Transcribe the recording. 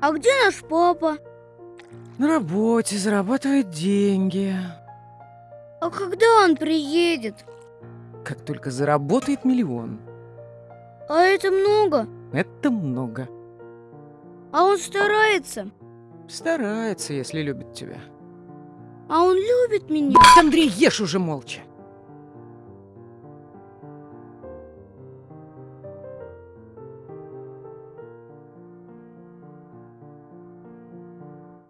А где наш папа? На работе зарабатывает деньги. А когда он приедет? Как только заработает миллион. А это много? Это много. А он старается? Старается, если любит тебя. А он любит меня? Андрей, ешь уже молча.